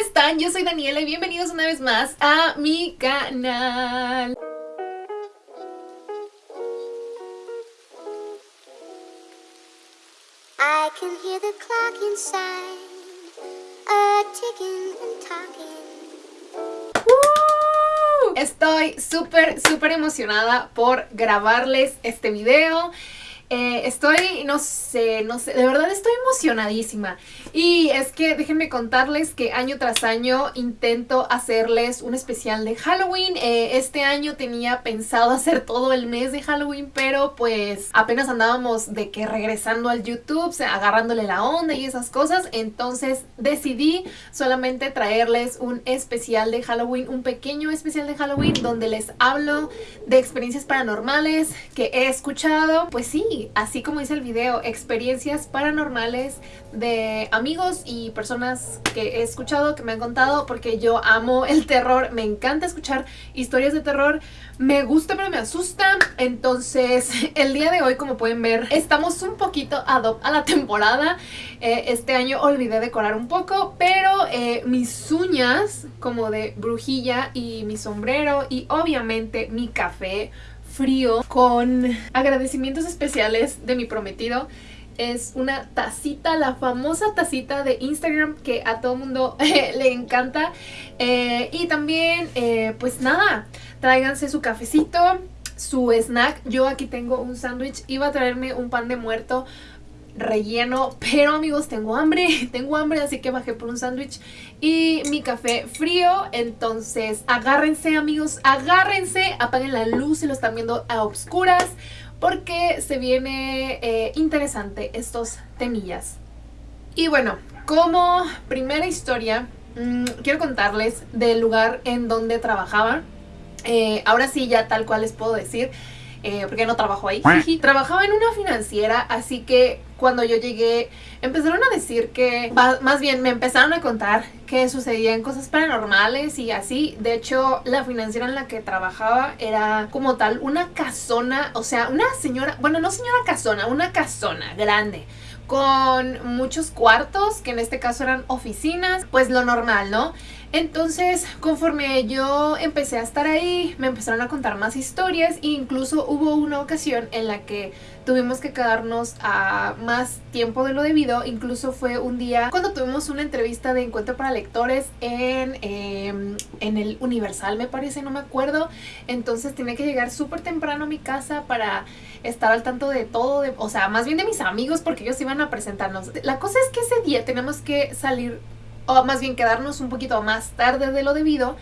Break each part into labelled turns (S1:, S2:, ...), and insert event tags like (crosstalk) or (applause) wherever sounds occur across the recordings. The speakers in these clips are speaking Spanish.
S1: están? Yo soy Daniela y bienvenidos una vez más a mi canal. I can hear the clock inside, a ticking and talking. Estoy súper, súper emocionada por grabarles este video. Eh, estoy, no sé, no sé, de verdad estoy emocionadísima. Y es que déjenme contarles que año tras año intento hacerles un especial de Halloween. Eh, este año tenía pensado (laughs) hacer todo el mes de Halloween, pero pues apenas andábamos de que regresando al YouTube, agarrándole la onda y esas cosas. Entonces decidí solamente traerles un especial de Halloween, un pequeño especial de Halloween donde les hablo de experiencias paranormales que he escuchado. Pues sí, así como dice el video, experiencias paranormales de amigos y personas que he escuchado, que me han contado, porque yo amo el terror, me encanta escuchar historias de terror, me gusta pero me asusta, entonces (laughs) el día de hoy como pueden ver estamos un poquito a la temporada, eh, este año olvidé decorar un poco, pero eh, mis uñas como de brujilla y mi sombrero y obviamente mi café frío con agradecimientos especiales de mi prometido. Es una tacita, la famosa tacita de Instagram que a todo mundo (laughs) le encanta. Eh, y también, eh, pues nada, tráiganse su cafecito, su snack. Yo aquí tengo un sándwich. Iba a traerme un pan de muerto relleno, pero amigos tengo hambre, (laughs) tengo hambre así que bajé por un sándwich y mi café frío, entonces agárrense amigos, agárrense, apaguen la luz si lo están viendo a obscuras porque se viene eh, interesante estos temillas. Y bueno, como primera historia, mm, quiero contarles del lugar en donde trabajaba. Eh, ahora sí, ya tal cual les puedo decir, eh, porque no trabajo ahí. Trabajaba en una financiera, así que cuando yo llegué empezaron a decir que, más bien me empezaron a contar que sucedían cosas paranormales y así. De hecho, la financiera en la que trabajaba era como tal una casona, o sea, una señora, bueno, no señora casona, una casona grande con muchos cuartos, que en este caso eran oficinas, pues lo normal, ¿no? Entonces, conforme yo empecé a estar ahí, me empezaron a contar más historias e incluso hubo una ocasión en la que tuvimos que quedarnos a más tiempo de lo debido. Incluso fue un día cuando tuvimos una entrevista de encuentro para lectores en, em, en el Universal, me parece, no me acuerdo. Entonces tenía que llegar súper temprano a mi casa para estar al tanto de todo, de, o sea, más bien de mis amigos porque ellos iban a presentarnos. La cosa es que ese día tenemos que salir o más bien quedarnos un poquito más tarde de lo debido.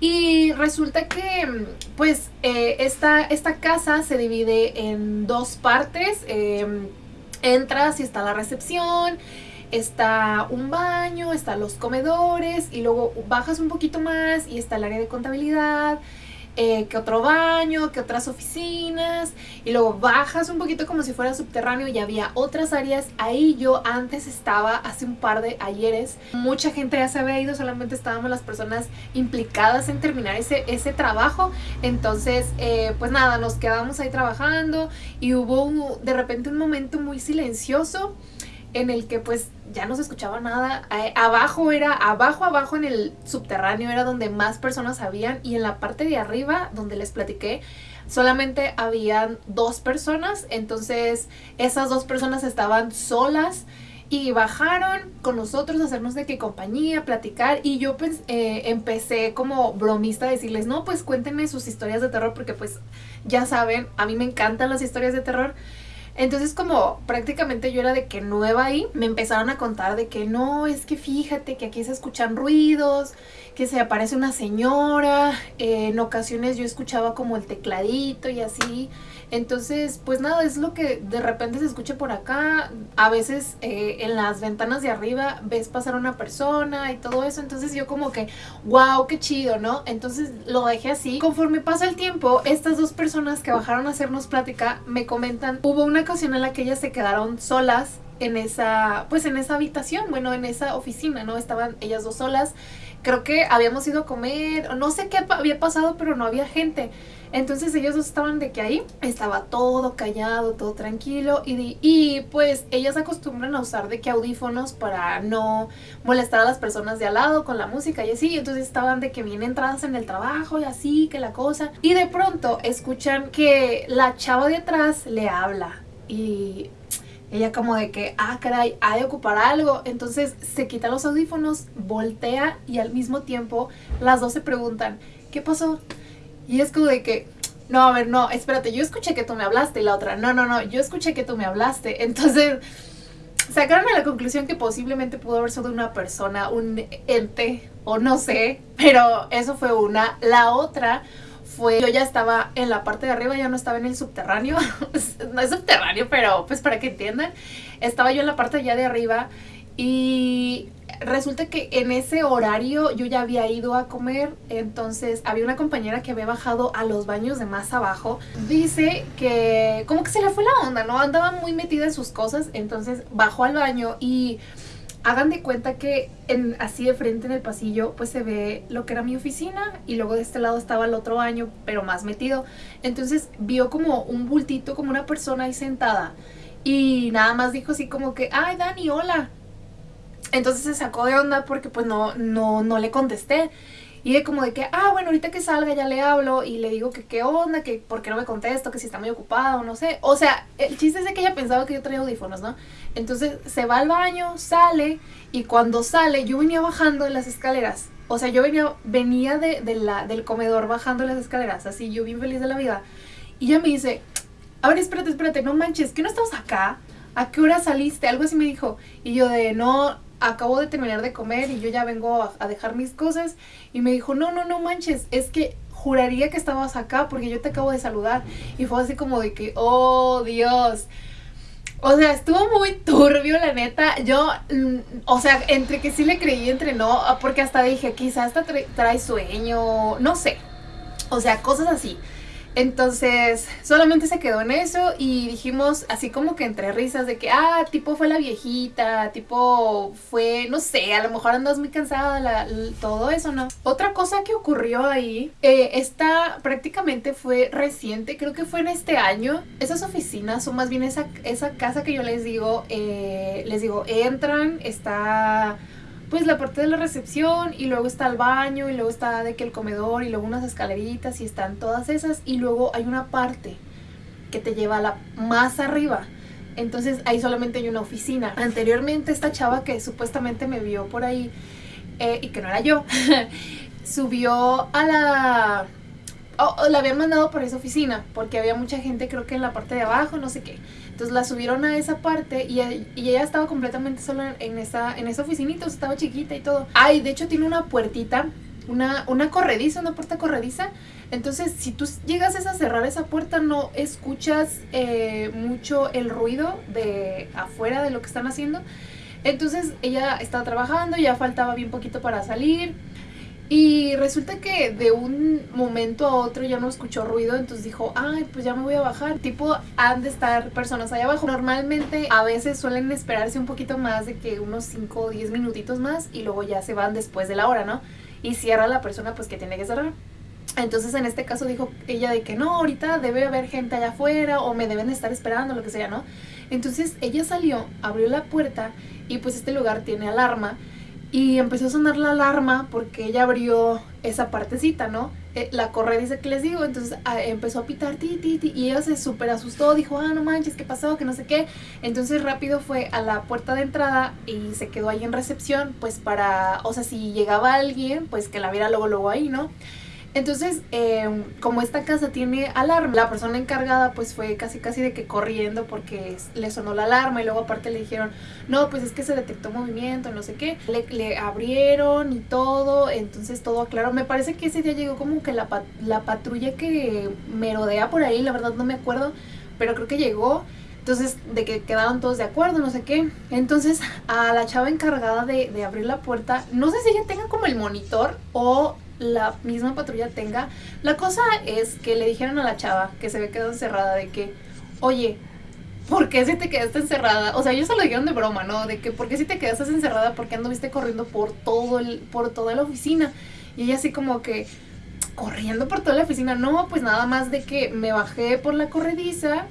S1: Y resulta que pues eh, esta, esta, casa se divide en dos partes. Em, entras y está la recepción, está un baño, están los comedores y luego bajas un poquito más y está el área de contabilidad eh, que otro baño, que otras oficinas y luego bajas un poquito como si fuera subterráneo y había otras áreas. Ahí yo antes estaba hace un par de ayeres. Mucha gente ya se había ido, solamente estábamos las personas implicadas en terminar ese, ese trabajo. Entonces, eh, pues nada, nos quedamos ahí trabajando y hubo de repente un momento muy silencioso en el que pues ya no se escuchaba nada. Abajo era, abajo, abajo en el subterráneo era donde más personas habían y en la parte de arriba donde les platiqué solamente habían dos personas. Entonces esas dos personas estaban solas y bajaron con nosotros hacernos de qué compañía, platicar y yo pues eh, empecé como bromista a decirles, no, pues cuéntenme sus historias de terror porque pues ya saben, a mí me encantan las historias de terror entonces como prácticamente yo era de que nueva ahí, me empezaron a contar de que no, es que fíjate que aquí se escuchan ruidos, que se aparece una señora, en ocasiones yo escuchaba como el tecladito y así. Entonces, pues nada, es lo que de repente se escucha por acá. A veces eh, en las ventanas de arriba ves pasar una persona y todo eso. Entonces yo como que, wow, qué chido, ¿no? Entonces lo dejé así. Conforme pasa el tiempo, estas dos personas que bajaron a hacernos plática me comentan, hubo una ocasión en la que ellas se quedaron solas en esa, pues en esa habitación, bueno, en esa oficina, ¿no? Estaban ellas dos solas. Creo que habíamos ido a comer, no sé qué había pasado, pero no había gente. Entonces ellos estaban de que ahí estaba todo callado, todo tranquilo y, y pues ellas acostumbran a usar de que audífonos para no molestar a las personas de al lado con la música y así. Entonces estaban de que bien entradas en el trabajo y así, que la cosa. Y de pronto escuchan que la chava de atrás le habla y ella como de que, ah, caray, ha de ocupar algo. Entonces se quita los audífonos, voltea y al mismo tiempo las dos se preguntan, ¿qué pasó? Y es como de que, no, a ver, no, espérate, yo escuché que tú me hablaste y la otra, no, no, no, yo escuché que tú me hablaste. (laughs) Entonces sacaron a la conclusión que posiblemente pudo haber sido una persona, un ente o no sé, pero eso fue una. La otra fue, yo ya estaba en la parte de arriba, ya no estaba en el subterráneo, (laughs) no es subterráneo, pero pues para que entiendan, estaba yo en la parte ya de arriba y resulta que en ese horario yo ya había ido a comer, entonces había una compañera que había bajado a los baños de más abajo. Dice que como que se le fue la onda, ¿no? Andaba muy metida en sus cosas, entonces bajó al baño y hagan de cuenta que en, así de frente en el pasillo pues se ve lo que era mi oficina y luego de este lado estaba el otro baño pero más metido. Entonces vio como un bultito, como una persona ahí sentada y nada más dijo así como que, ay Dani, hola. Entonces se sacó de onda porque pues no, no, no le contesté. Y de como de que, ah, bueno, ahorita que salga ya le hablo y le digo que qué onda, que por qué no me contesto, que si está muy ocupado, no sé. O sea, el chiste es de que ella pensaba que yo traía audífonos, ¿no? Entonces se va al baño, sale y cuando sale yo venía bajando las escaleras. O sea, yo venía, venía de, la, del comedor bajando las escaleras, así yo bien feliz de la vida. Y ella me dice, a ver, espérate, espérate, no manches, ¿que no estamos acá? ¿A qué hora saliste? Algo así me dijo. Y yo de, no, acabo de terminar de comer y yo ya vengo a, dejar mis cosas. Y me dijo, no, no, no manches, es que juraría que estabas acá porque yo te acabo de saludar. Y fue así como de que, oh Dios. O sea, estuvo muy turbio, la neta. Yo, mm, o sea, entre que sí le creí, entre no, porque hasta dije, quizás hasta trae sueño, no sé. O sea, cosas así. Entonces, solamente se quedó en eso y dijimos así como que entre risas de que, ah, tipo fue la viejita, tipo fue, no sé, a lo mejor andas muy cansada, la, todo eso, ¿no? Otra cosa que ocurrió ahí, eh, esta prácticamente fue reciente, creo que fue en este año. Esas oficinas, o más bien esa, esa casa que yo les digo, eh, les digo, entran, está pues la parte de la recepción y luego está el baño y luego está de que el comedor y luego unas escaleritas y están todas esas y luego hay una parte que te lleva a la más arriba. Entonces ahí solamente hay una oficina. Anteriormente esta chava que supuestamente me vio por ahí eh, y que no era yo, (laughs) subió a la... o la habían mandado por esa oficina porque había mucha gente creo que en la parte de abajo, no sé qué. Entonces la subieron a esa parte y, ella estaba completamente sola en esa, en esa oficinita, estaba chiquita y todo. Ay, de hecho tiene una puertita, una, una corrediza, una puerta corrediza. Entonces, si tú llegas a cerrar esa puerta, no escuchas eh, mucho el ruido de afuera de lo que están haciendo. Entonces, ella estaba trabajando, ya faltaba bien poquito para salir. Y resulta que de un momento a otro ya no escuchó ruido, entonces dijo, ay, pues ya me voy a bajar. Tipo, han de estar personas allá abajo. Normalmente a veces suelen esperarse un poquito más de que unos 5 o 10 minutitos más y luego ya se van después de la hora, ¿no? Y cierra la persona pues que tiene que cerrar. Entonces en este caso dijo ella de que no, ahorita debe haber gente allá afuera o me deben estar esperando, lo que sea, ¿no? Entonces ella salió, abrió la puerta y pues este lugar tiene alarma y empezó a sonar la alarma porque ella abrió esa partecita, ¿no? Eh, la correa dice que les digo, entonces ah, empezó a pitar ti, ti, ti, y ella se súper asustó, dijo, ah, no manches, ¿qué pasó? Que no sé qué. Entonces rápido fue a la puerta de entrada y se quedó ahí en recepción, pues para, o sea, si llegaba alguien, pues que la viera luego, luego ahí, ¿no? Entonces, em, como esta casa tiene alarma, la persona encargada pues fue casi casi de que corriendo porque le sonó la alarma y luego aparte le dijeron, no, pues es que se detectó movimiento, no sé qué. Le, abrieron y todo, entonces todo aclaró. Me parece que ese día llegó como que la, la patrulla que merodea por ahí, la verdad no me acuerdo, pero creo que llegó. Entonces, de que quedaron todos de acuerdo, no sé qué. Entonces, a la chava encargada de, de abrir la puerta, no sé si ella tenga como el monitor o la misma patrulla tenga. La cosa es que le dijeron a la chava que se había quedado encerrada de que, oye, ¿por qué si te quedaste encerrada? O sea, ellos se lo dijeron de broma, ¿no? De que, ¿por qué si te quedaste encerrada? ¿Por qué anduviste corriendo por todo el, por toda la oficina? Y ella así como que, corriendo por toda la oficina. No, pues nada más de que me bajé por la corrediza,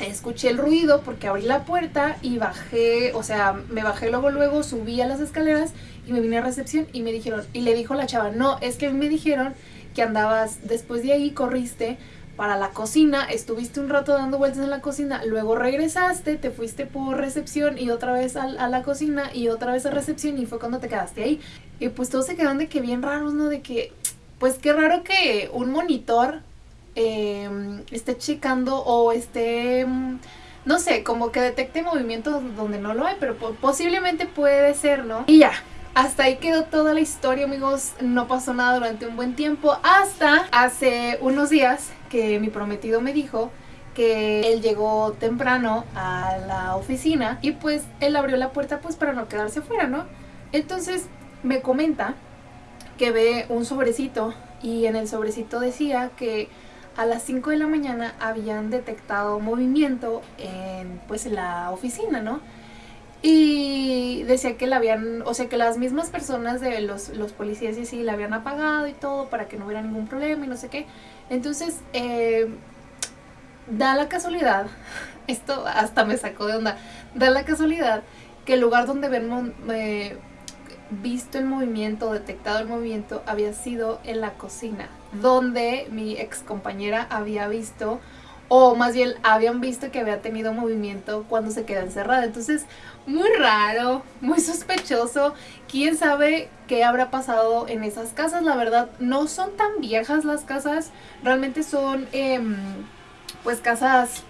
S1: escuché el ruido porque abrí la puerta y bajé, o sea, me bajé luego, luego, subí a las escaleras y me vine a recepción y me dijeron, y le dijo la chava, no, es que me dijeron que andabas, después de ahí corriste para la cocina, estuviste un rato dando vueltas en la cocina, luego regresaste, te fuiste por recepción y otra vez a, a, la cocina y otra vez a recepción y fue cuando te quedaste ahí. Y pues todos se quedaron de que bien raros, ¿no? De que, pues qué raro que un monitor eh, esté checando o esté, no sé, como que detecte movimientos donde no lo hay, pero posiblemente puede ser, ¿no? Y ya, hasta ahí quedó toda la historia, amigos. No pasó nada durante un buen tiempo. Hasta hace unos días que mi prometido me dijo que él llegó temprano a la oficina y pues él abrió la puerta pues para no quedarse afuera, ¿no? Entonces me comenta que ve un sobrecito y en el sobrecito decía que a las 5 de la mañana habían detectado movimiento en pues la oficina, ¿no? Y decía que la habían, o sea que las mismas personas de los, los policías y así la habían apagado y todo para que no hubiera ningún problema y no sé qué. Entonces, eh, da la casualidad, (laughs) esto hasta me sacó de onda, da la casualidad que el lugar donde ven eh, visto el movimiento, detectado el movimiento, había sido en la cocina, donde mi ex compañera había visto, o más bien habían visto que había tenido movimiento cuando se quedó encerrada. Entonces, muy raro, muy sospechoso. ¿Quién sabe qué habrá pasado en esas casas? La verdad, no son tan viejas las casas, realmente son, eh, pues, casas,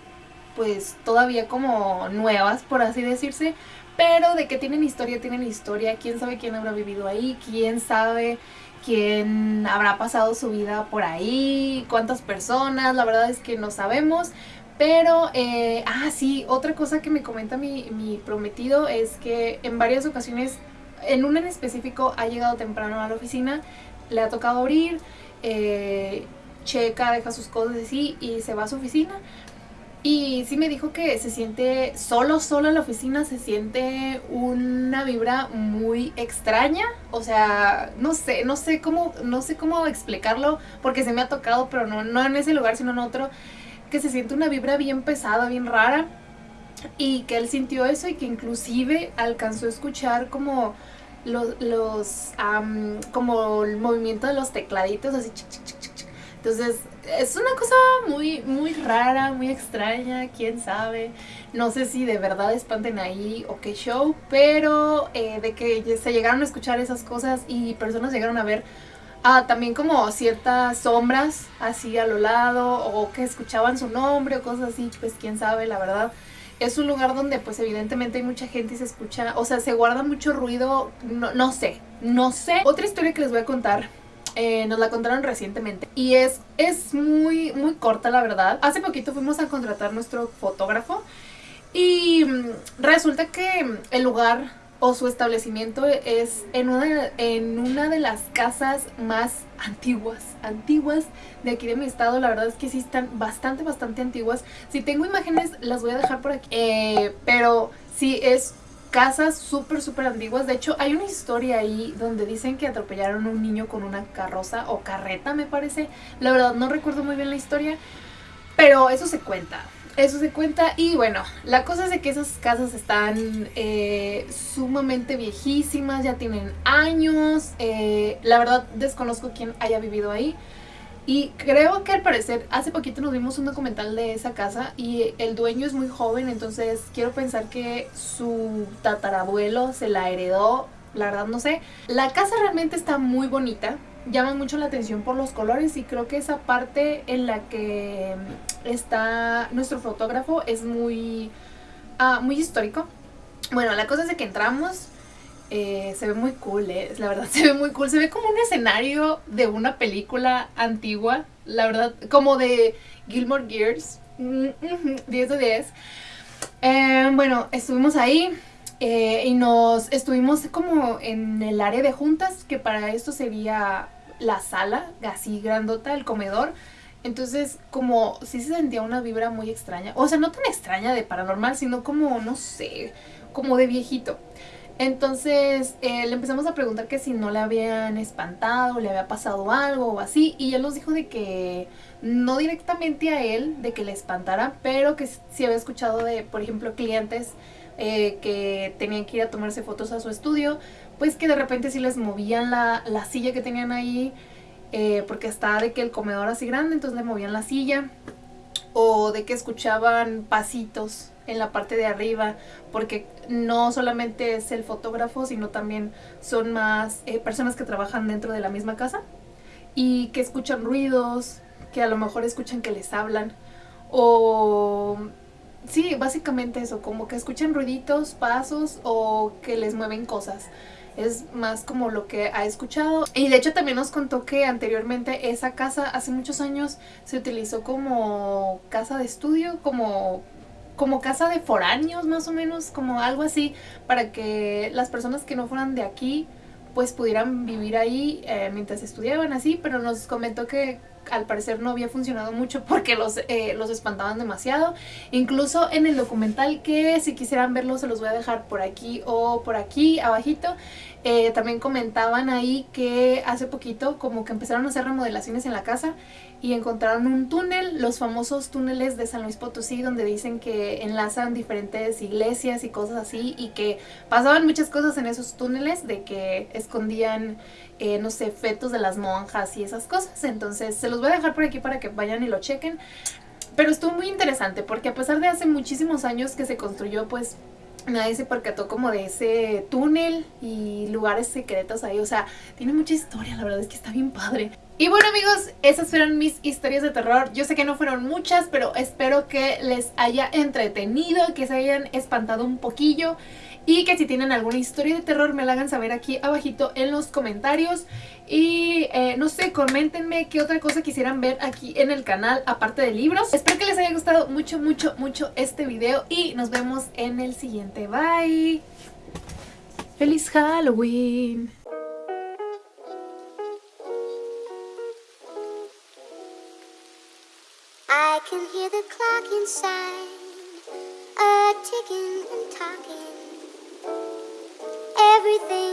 S1: pues, todavía como nuevas, por así decirse pero de que tienen historia, tienen historia. Quién sabe quién habrá vivido ahí, quién sabe quién habrá pasado su vida por ahí, cuántas personas, la verdad es que no sabemos. Pero, eh, ah, sí, otra cosa que me comenta mi, prometido es que en varias ocasiones, en una en específico, ha llegado temprano a la oficina, le ha tocado abrir, eh, checa, deja sus cosas así y se va a su oficina. Y sí me dijo que se siente solo, solo en la oficina, se siente una vibra muy extraña. O sea, no sé, no sé cómo, no sé cómo explicarlo, porque se me ha tocado, pero no, no en ese lugar, sino en otro, que se siente una vibra bien pesada, bien rara. Y que él sintió eso y que inclusive alcanzó a escuchar como los, los como el movimiento de los tecladitos, así. Entonces, es una cosa muy, muy rara, muy extraña, quién sabe. No sé si de verdad espanten ahí o qué show, pero eh, de que se llegaron a escuchar esas cosas y personas llegaron a ver ah, también como ciertas sombras así a lo lado o que escuchaban su nombre o cosas así, pues quién sabe, la verdad. Es un lugar donde pues evidentemente hay mucha gente y se escucha, o sea, se guarda mucho ruido, no, no sé, no sé. Otra historia que les voy a contar eh, nos la contaron recientemente y es, es muy, muy corta la verdad. Hace poquito fuimos a contratar nuestro fotógrafo y mm, resulta que el lugar o su establecimiento es en una, en una de las casas más antiguas, antiguas de aquí de mi estado. La verdad es que sí están bastante, bastante antiguas. Si tengo imágenes las voy a dejar por aquí. Eh, pero sí es casas súper, súper antiguas. De hecho, hay una historia ahí donde dicen que atropellaron a un niño con una carroza o carreta, me parece. La verdad, no recuerdo muy bien la historia, pero eso se cuenta. Eso se cuenta y bueno, la cosa es que esas casas están eh, sumamente viejísimas, ya tienen años. Eh, la verdad, desconozco quién haya vivido ahí. Y creo que al parecer, hace poquito nos vimos un documental de esa casa y el dueño es muy joven, entonces quiero pensar que su tatarabuelo se la heredó, la verdad no sé. La casa realmente está muy bonita, llama mucho la atención por los colores y creo que esa parte en la que está nuestro fotógrafo es muy, uh, muy histórico. Bueno, la cosa es de que entramos, eh, se ve muy cool, eh. la verdad (laughs) se ve muy cool, se ve como un escenario de una película antigua, la verdad, como de Gilmore Gears, 10 de 10. Eh, bueno, estuvimos ahí y nos estuvimos como en el área de juntas, que para esto sería la sala, así grandota, el comedor. Entonces, como sí se sentía una vibra muy extraña. O sea, no tan extraña de paranormal, sino como, no sé, como de viejito. Entonces eh, le empezamos a preguntar que si no le habían espantado, le había pasado algo o así. Y él nos dijo de que no directamente a él, de que le espantara, pero que sí había escuchado de, por ejemplo, clientes eh, que tenían que ir a tomarse fotos a su estudio, pues que de repente sí les movían la, la silla que tenían ahí, eh, porque estaba de que el comedor así grande, entonces le movían la silla. O de que escuchaban pasitos en la parte de arriba, porque no solamente es el fotógrafo, sino también son más eh, personas que trabajan dentro de la misma casa y que escuchan ruidos, que a lo mejor escuchan que les hablan o sí, básicamente eso, como que escuchan ruiditos, pasos o que les mueven cosas. Es más como lo que ha escuchado. Y de hecho también nos contó que anteriormente esa casa, hace muchos años, se utilizó como casa de estudio, como como casa de foráneos más o menos, como algo así, para que las personas que no fueran de aquí pues pudieran vivir ahí eh, mientras estudiaban así, pero nos comentó que al parecer no había funcionado mucho porque los, eh, los espantaban demasiado. Incluso en el documental que si quisieran verlo se los voy a dejar por aquí o por aquí abajito. Eh, también comentaban ahí que hace poquito como que empezaron a hacer remodelaciones en la casa y encontraron un túnel, los famosos túneles de San Luis Potosí, donde dicen que enlazan diferentes iglesias y cosas así, y que pasaban muchas cosas en esos túneles, de que escondían, eh, no sé, fetos de las monjas y esas cosas. Entonces se los voy a dejar por aquí para que vayan y lo chequen. Pero estuvo muy interesante, porque a pesar de hace muchísimos años que se construyó, pues nadie se percató como de ese túnel y lugares secretos ahí. O sea, tiene mucha historia, la verdad es que está bien padre. Y bueno amigos, esas fueron mis historias de terror. Yo sé que no fueron muchas, pero espero que les haya entretenido, que se hayan espantado un poquillo y que si tienen alguna historia de terror me la hagan saber aquí abajito en los comentarios. Y eh, no sé, coméntenme qué otra cosa quisieran ver aquí en el canal aparte de libros. Espero que les haya gustado mucho, mucho, mucho este video y nos vemos en el siguiente. Bye. ¡Feliz Halloween! can hear the clock inside a ticking and talking. Everything